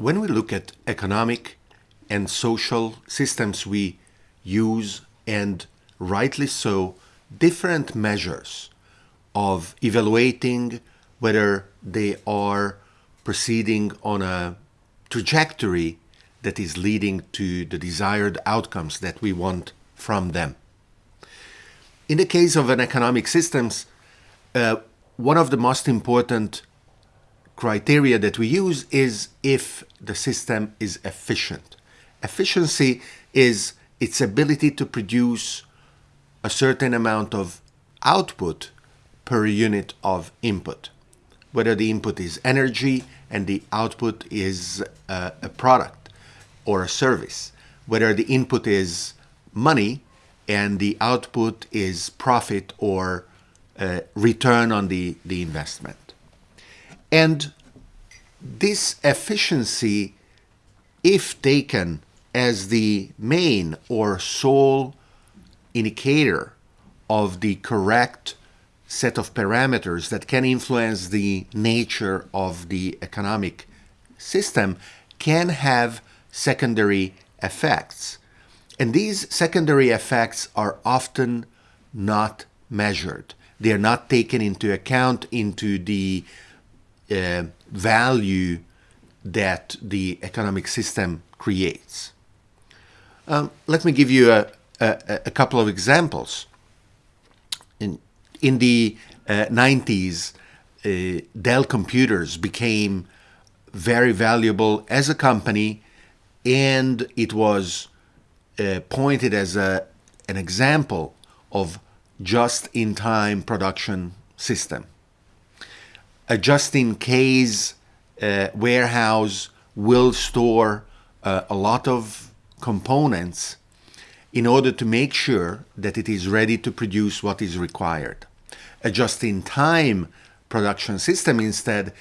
when we look at economic and social systems, we use, and rightly so, different measures of evaluating whether they are proceeding on a trajectory that is leading to the desired outcomes that we want from them. In the case of an economic systems, uh, one of the most important criteria that we use is if the system is efficient. Efficiency is its ability to produce a certain amount of output per unit of input, whether the input is energy and the output is uh, a product or a service, whether the input is money and the output is profit or uh, return on the, the investment. And this efficiency, if taken as the main or sole indicator of the correct set of parameters that can influence the nature of the economic system, can have secondary effects. And these secondary effects are often not measured they are not taken into account into the uh, value that the economic system creates. Um, let me give you a, a, a, couple of examples. In, in the uh, 90s, uh, Dell computers became very valuable as a company and it was uh, pointed as a, an example of just-in-time production system. A just-in-case uh, warehouse will store uh, a lot of components in order to make sure that it is ready to produce what is required. A just-in-time production system instead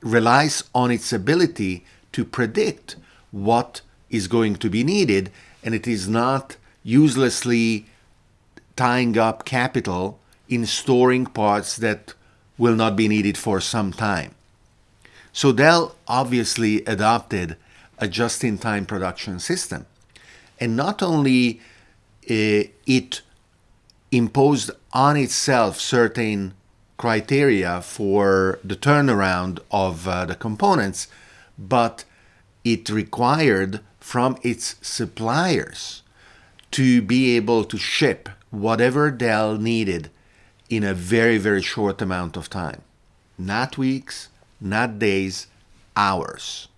relies on its ability to predict what is going to be needed and it is not uselessly tying up capital in storing parts that will not be needed for some time. So Dell obviously adopted a just-in-time production system. And not only uh, it imposed on itself certain criteria for the turnaround of uh, the components, but it required from its suppliers to be able to ship whatever Dell needed in a very, very short amount of time. Not weeks, not days, hours.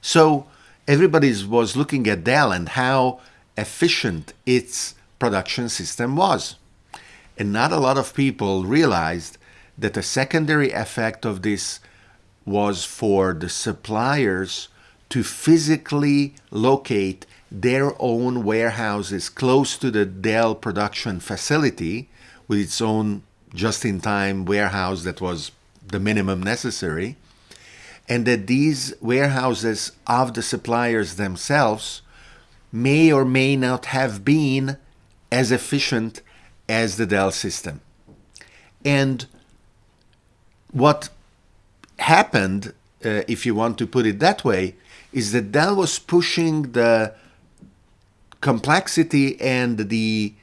So everybody was looking at Dell and how efficient its production system was. And not a lot of people realized that a secondary effect of this was for the suppliers to physically locate their own warehouses close to the Dell production facility with its own just-in-time warehouse that was the minimum necessary, and that these warehouses of the suppliers themselves may or may not have been as efficient as the Dell system. And what happened, uh, if you want to put it that way, is that Dell was pushing the complexity and the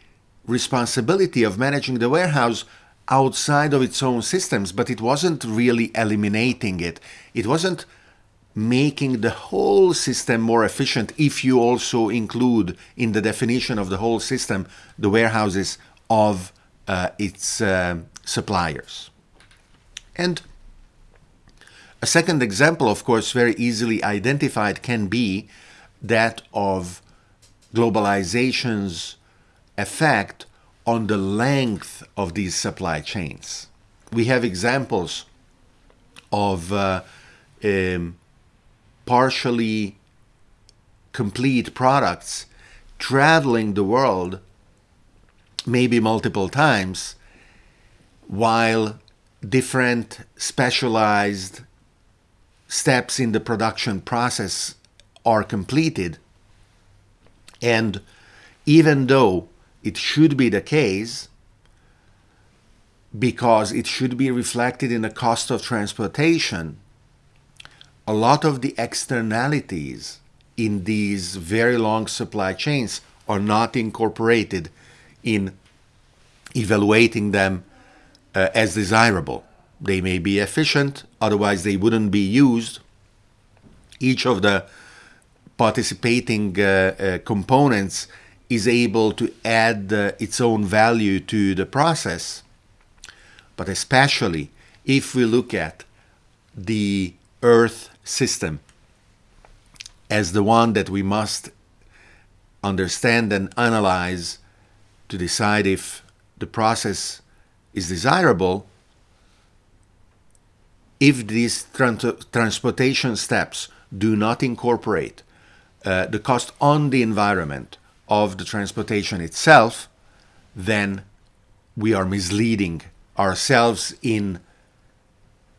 responsibility of managing the warehouse outside of its own systems, but it wasn't really eliminating it. It wasn't making the whole system more efficient if you also include in the definition of the whole system the warehouses of uh, its uh, suppliers. And a second example, of course, very easily identified can be that of globalization's effect on the length of these supply chains. We have examples of uh, um, partially complete products traveling the world maybe multiple times while different specialized steps in the production process are completed and even though it should be the case, because it should be reflected in the cost of transportation, a lot of the externalities in these very long supply chains are not incorporated in evaluating them uh, as desirable. They may be efficient, otherwise, they wouldn't be used. Each of the participating uh, uh, components is able to add uh, its own value to the process. But especially if we look at the Earth system as the one that we must understand and analyze to decide if the process is desirable, if these transportation steps do not incorporate uh, the cost on the environment of the transportation itself, then we are misleading ourselves in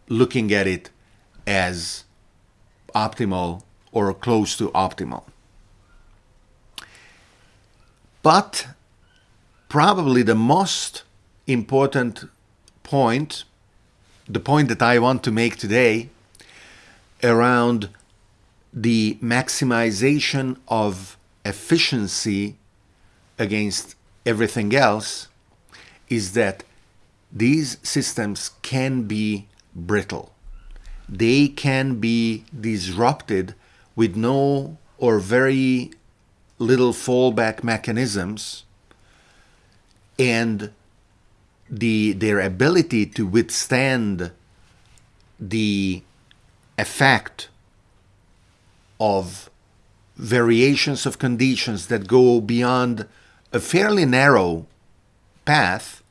looking at it as optimal or close to optimal. But probably the most important point, the point that I want to make today around the maximization of efficiency against everything else is that these systems can be brittle. They can be disrupted with no or very little fallback mechanisms and the their ability to withstand the effect of variations of conditions that go beyond a fairly narrow path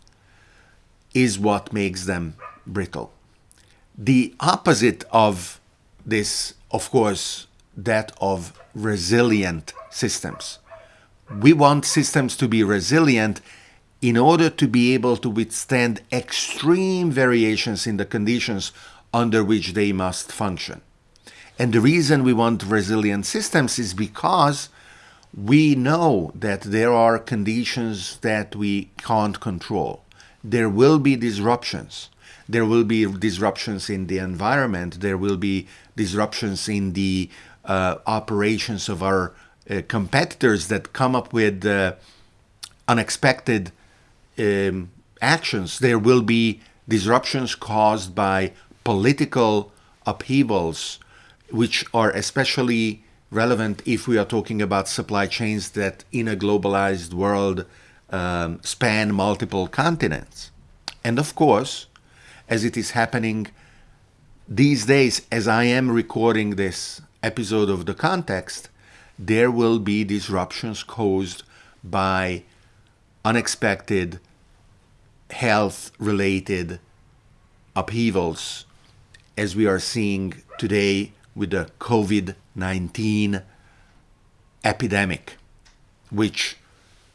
is what makes them brittle. The opposite of this, of course, that of resilient systems. We want systems to be resilient in order to be able to withstand extreme variations in the conditions under which they must function. And the reason we want resilient systems is because we know that there are conditions that we can't control. There will be disruptions. There will be disruptions in the environment. There will be disruptions in the uh, operations of our uh, competitors that come up with uh, unexpected um, actions. There will be disruptions caused by political upheavals, which are especially relevant if we are talking about supply chains that in a globalized world um, span multiple continents. And of course, as it is happening these days, as I am recording this episode of The Context, there will be disruptions caused by unexpected health related upheavals, as we are seeing today with the COVID 19 epidemic, which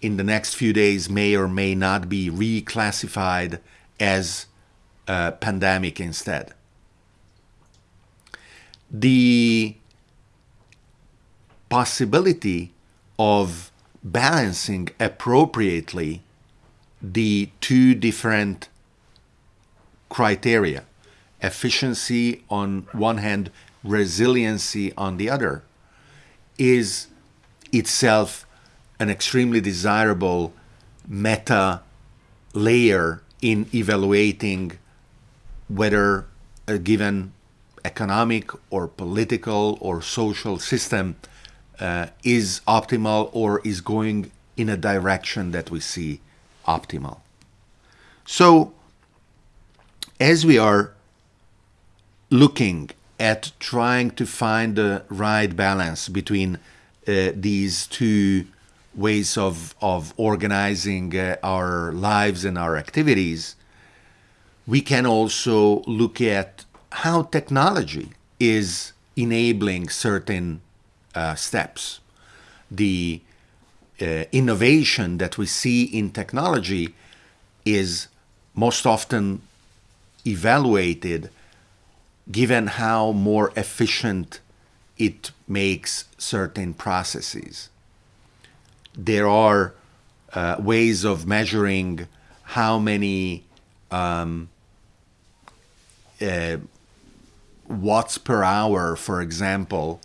in the next few days may or may not be reclassified as a pandemic instead. The possibility of balancing appropriately the two different criteria efficiency on one hand, resiliency on the other is itself an extremely desirable meta layer in evaluating whether a given economic or political or social system uh, is optimal or is going in a direction that we see optimal. So, as we are looking at trying to find the right balance between uh, these two ways of, of organizing uh, our lives and our activities, we can also look at how technology is enabling certain uh, steps. The uh, innovation that we see in technology is most often evaluated given how more efficient it makes certain processes. There are uh, ways of measuring how many um, uh, watts per hour, for example,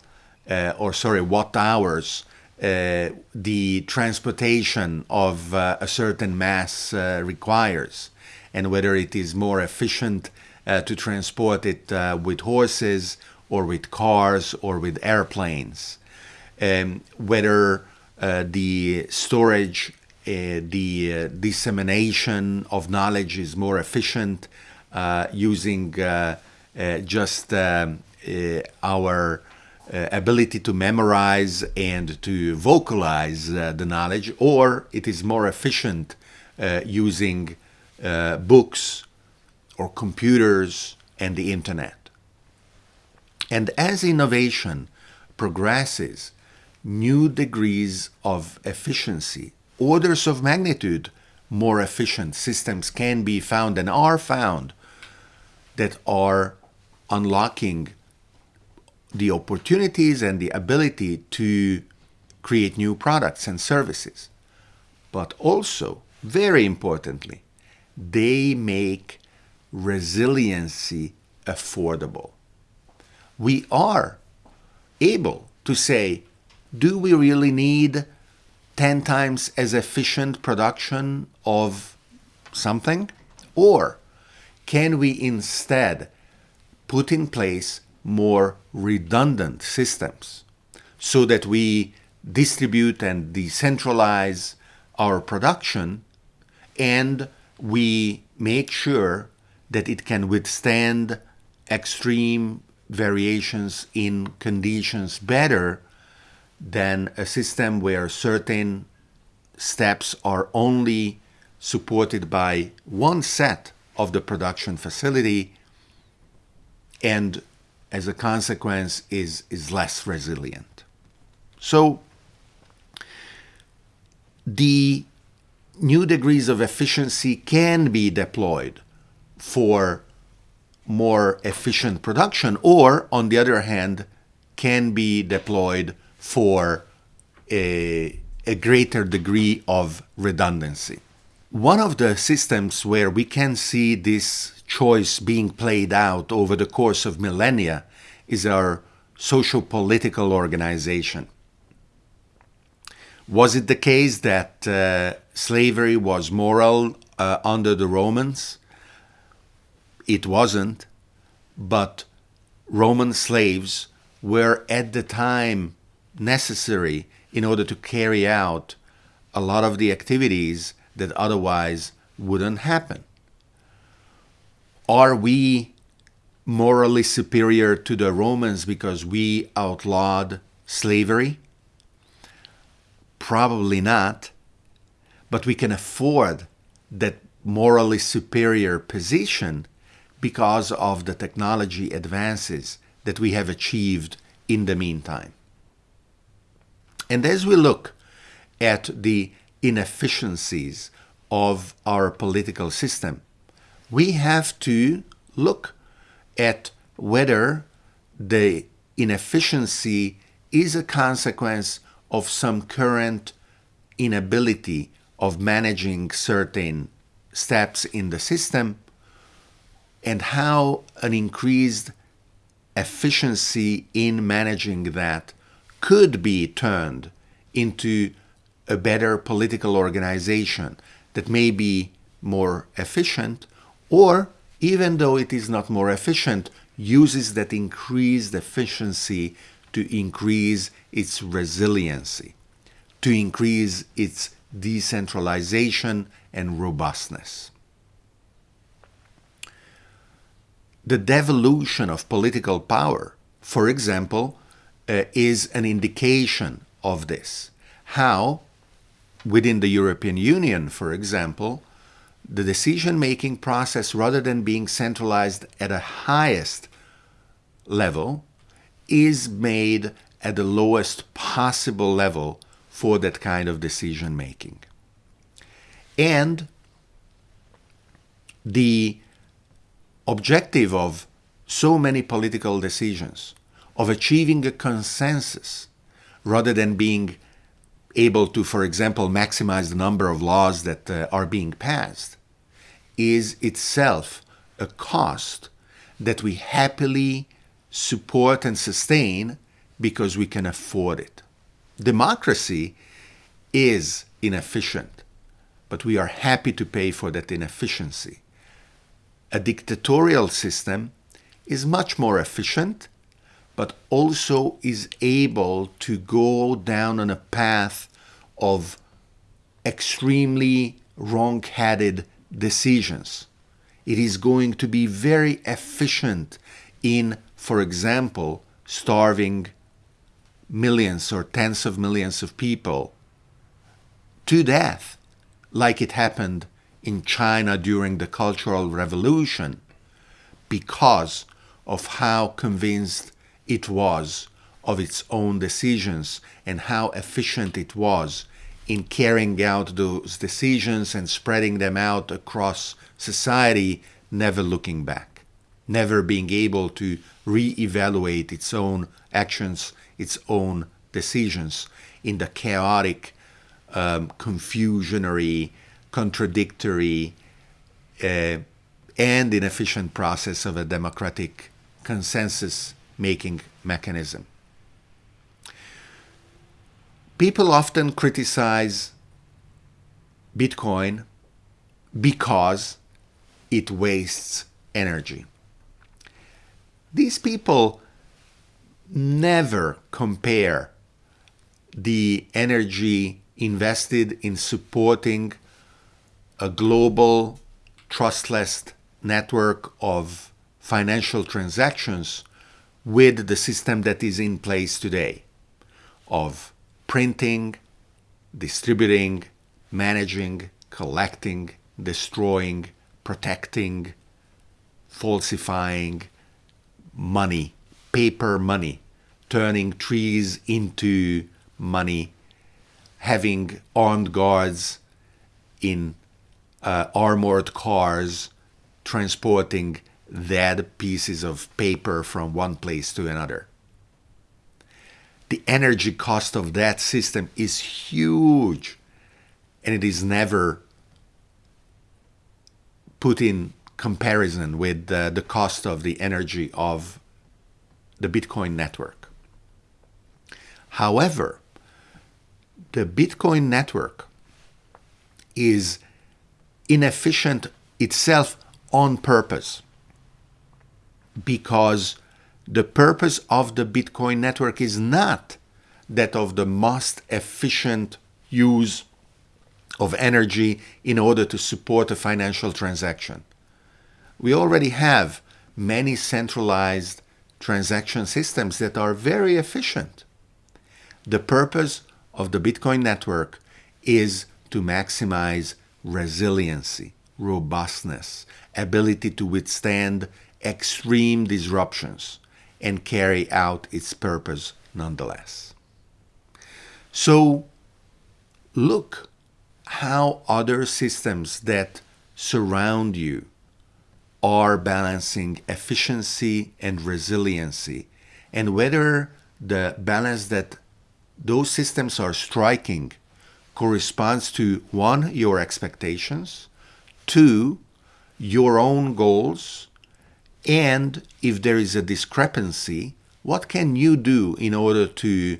uh, or sorry, watt hours, uh, the transportation of uh, a certain mass uh, requires, and whether it is more efficient to transport it uh, with horses or with cars or with airplanes, um, whether the storage, the dissemination of knowledge is more efficient using just um, our uh, ability to memorize and to vocalize uh, the knowledge, or it is more efficient uh, using uh, books or computers and the internet. And as innovation progresses, new degrees of efficiency, orders of magnitude more efficient systems can be found and are found that are unlocking the opportunities and the ability to create new products and services. But also, very importantly, they make resiliency affordable. We are able to say, do we really need 10 times as efficient production of something? Or can we instead put in place more redundant systems so that we distribute and decentralize our production and we make sure that it can withstand extreme variations in conditions better than a system where certain steps are only supported by one set of the production facility and as a consequence, is, is less resilient. So the new degrees of efficiency can be deployed for more efficient production, or on the other hand, can be deployed for a, a greater degree of redundancy. One of the systems where we can see this choice being played out over the course of millennia is our social political organization. Was it the case that uh, slavery was moral uh, under the Romans? It wasn't, but Roman slaves were at the time necessary in order to carry out a lot of the activities that otherwise wouldn't happen. Are we morally superior to the Romans because we outlawed slavery? Probably not. But we can afford that morally superior position because of the technology advances that we have achieved in the meantime. And as we look at the inefficiencies of our political system, we have to look at whether the inefficiency is a consequence of some current inability of managing certain steps in the system and how an increased efficiency in managing that could be turned into a better political organization that may be more efficient or even though it is not more efficient, uses that increased efficiency to increase its resiliency, to increase its decentralization and robustness. The devolution of political power, for example, uh, is an indication of this. How, within the European Union, for example, the decision-making process, rather than being centralized at a highest level, is made at the lowest possible level for that kind of decision-making. And the objective of so many political decisions, of achieving a consensus, rather than being able to, for example, maximize the number of laws that uh, are being passed, is itself a cost that we happily support and sustain because we can afford it. Democracy is inefficient, but we are happy to pay for that inefficiency. A dictatorial system is much more efficient, but also is able to go down on a path of extremely wrong headed decisions. It is going to be very efficient in, for example, starving millions or tens of millions of people to death, like it happened in China during the Cultural Revolution, because of how convinced it was of its own decisions and how efficient it was in carrying out those decisions and spreading them out across society, never looking back, never being able to re-evaluate its own actions, its own decisions in the chaotic, um, confusionary, contradictory, uh, and inefficient process of a democratic consensus making mechanism. People often criticize Bitcoin because it wastes energy. These people never compare the energy invested in supporting a global trustless network of financial transactions with the system that is in place today of printing, distributing, managing, collecting, destroying, protecting, falsifying money, paper money, turning trees into money, having armed guards in uh, armored cars transporting dead pieces of paper from one place to another. The energy cost of that system is huge and it is never put in comparison with uh, the cost of the energy of the Bitcoin network. However, the Bitcoin network is inefficient itself on purpose because the purpose of the Bitcoin network is not that of the most efficient use of energy in order to support a financial transaction. We already have many centralized transaction systems that are very efficient. The purpose of the Bitcoin network is to maximize resiliency, robustness, ability to withstand extreme disruptions and carry out its purpose nonetheless. So look how other systems that surround you are balancing efficiency and resiliency and whether the balance that those systems are striking corresponds to one, your expectations, two, your own goals, and if there is a discrepancy, what can you do in order to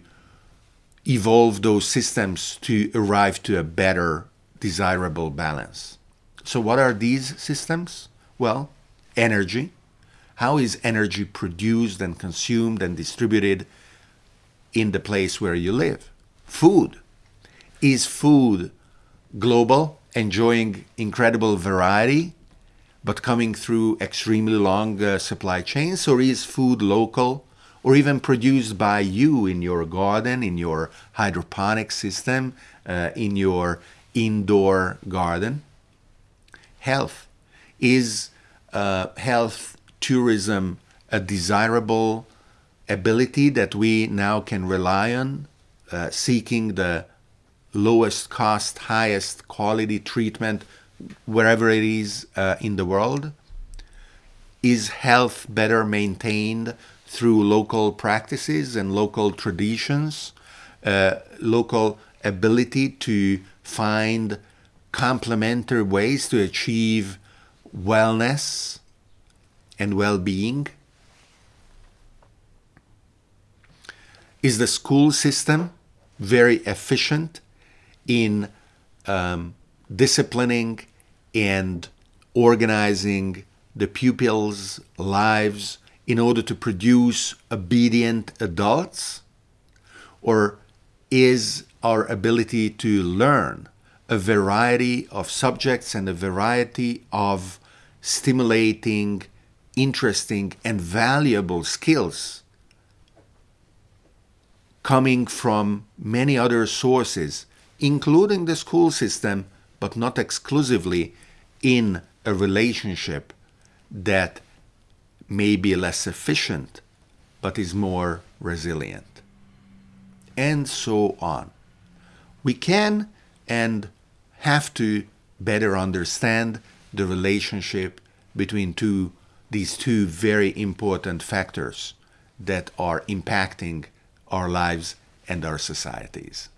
evolve those systems to arrive to a better desirable balance? So what are these systems? Well, energy. How is energy produced and consumed and distributed in the place where you live? Food. Is food global, enjoying incredible variety, but coming through extremely long uh, supply chains? Or is food local or even produced by you in your garden, in your hydroponic system, uh, in your indoor garden? Health. Is uh, health tourism a desirable ability that we now can rely on, uh, seeking the lowest cost, highest quality treatment wherever it is uh, in the world? Is health better maintained through local practices and local traditions, uh, local ability to find complementary ways to achieve wellness and well-being? Is the school system very efficient in um, disciplining and organizing the pupils' lives in order to produce obedient adults? Or is our ability to learn a variety of subjects and a variety of stimulating, interesting, and valuable skills coming from many other sources, including the school system, but not exclusively in a relationship that may be less efficient but is more resilient. And so on. We can and have to better understand the relationship between two, these two very important factors that are impacting our lives and our societies.